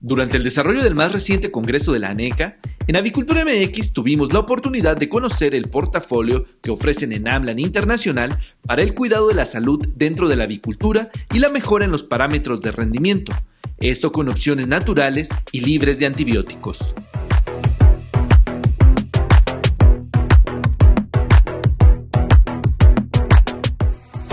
Durante el desarrollo del más reciente congreso de la ANECA, en Avicultura MX tuvimos la oportunidad de conocer el portafolio que ofrecen en AMLAN Internacional para el cuidado de la salud dentro de la avicultura y la mejora en los parámetros de rendimiento, esto con opciones naturales y libres de antibióticos.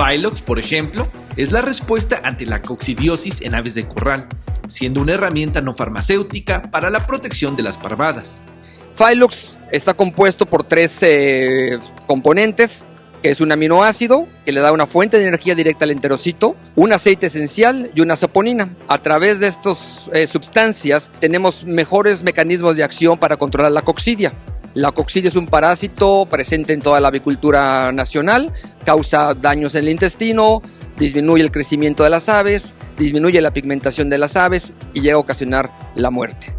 Phylox, por ejemplo, es la respuesta ante la coccidiosis en aves de corral, siendo una herramienta no farmacéutica para la protección de las parvadas. Phyllox está compuesto por tres eh, componentes, que es un aminoácido que le da una fuente de energía directa al enterocito, un aceite esencial y una saponina. A través de estas eh, sustancias tenemos mejores mecanismos de acción para controlar la coccidia. La coccidia es un parásito presente en toda la avicultura nacional, causa daños en el intestino, disminuye el crecimiento de las aves, disminuye la pigmentación de las aves y llega a ocasionar la muerte.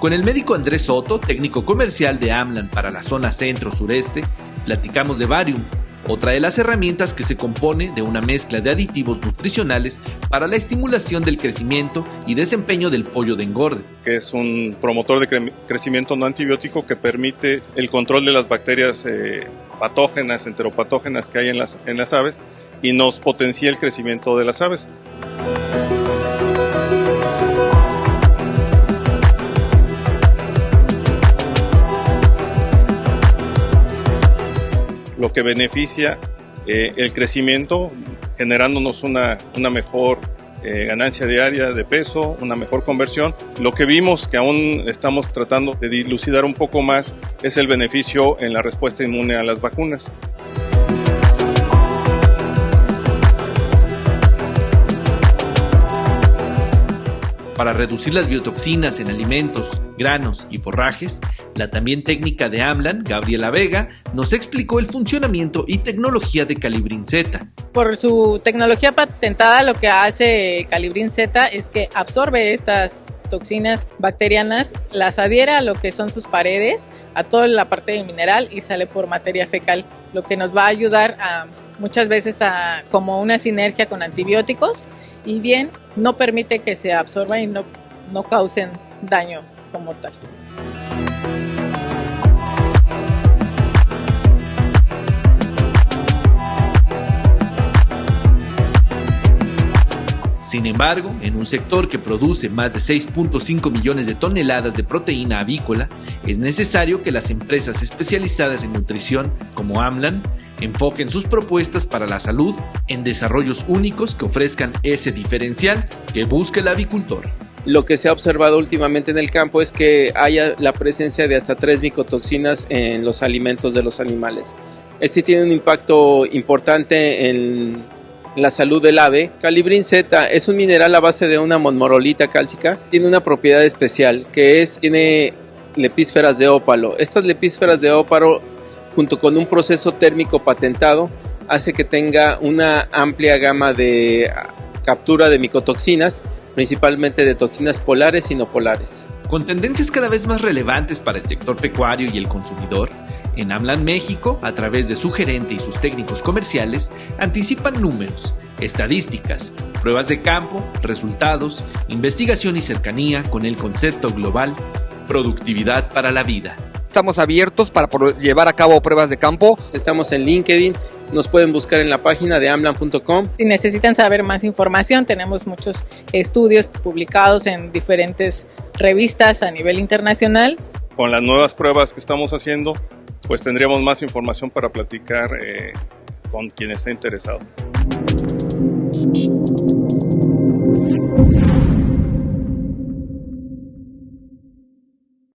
Con el médico Andrés Soto, técnico comercial de Amlan para la zona centro-sureste, platicamos de Varium, otra de las herramientas que se compone de una mezcla de aditivos nutricionales para la estimulación del crecimiento y desempeño del pollo de engorde. Que es un promotor de crecimiento no antibiótico que permite el control de las bacterias eh, patógenas, enteropatógenas que hay en las, en las aves y nos potencia el crecimiento de las aves. Lo que beneficia eh, el crecimiento, generándonos una, una mejor eh, ganancia diaria de peso, una mejor conversión. Lo que vimos que aún estamos tratando de dilucidar un poco más es el beneficio en la respuesta inmune a las vacunas. Para reducir las biotoxinas en alimentos, granos y forrajes, la también técnica de Amlan, Gabriela Vega, nos explicó el funcionamiento y tecnología de Calibrin Z. Por su tecnología patentada, lo que hace Calibrin Z es que absorbe estas toxinas bacterianas, las adhiere a lo que son sus paredes, a toda la parte del mineral y sale por materia fecal, lo que nos va a ayudar a muchas veces a como una sinergia con antibióticos y bien no permite que se absorban y no, no causen daño como tal. Sin embargo, en un sector que produce más de 6.5 millones de toneladas de proteína avícola, es necesario que las empresas especializadas en nutrición como AMLAN enfoquen sus propuestas para la salud en desarrollos únicos que ofrezcan ese diferencial que busca el avicultor. Lo que se ha observado últimamente en el campo es que haya la presencia de hasta tres micotoxinas en los alimentos de los animales. Este tiene un impacto importante en la salud del ave. Calibrin Z es un mineral a base de una monmorolita cálcica. Tiene una propiedad especial que es, tiene lepísferas de ópalo. Estas lepísferas de ópalo, junto con un proceso térmico patentado, hace que tenga una amplia gama de captura de micotoxinas, principalmente de toxinas polares y no polares. Con tendencias cada vez más relevantes para el sector pecuario y el consumidor, en Amlan México, a través de su gerente y sus técnicos comerciales, anticipan números, estadísticas, pruebas de campo, resultados, investigación y cercanía con el concepto global Productividad para la vida. Estamos abiertos para llevar a cabo pruebas de campo. Estamos en LinkedIn, nos pueden buscar en la página de amlan.com. Si necesitan saber más información, tenemos muchos estudios publicados en diferentes revistas a nivel internacional. Con las nuevas pruebas que estamos haciendo, pues tendríamos más información para platicar eh, con quien esté interesado.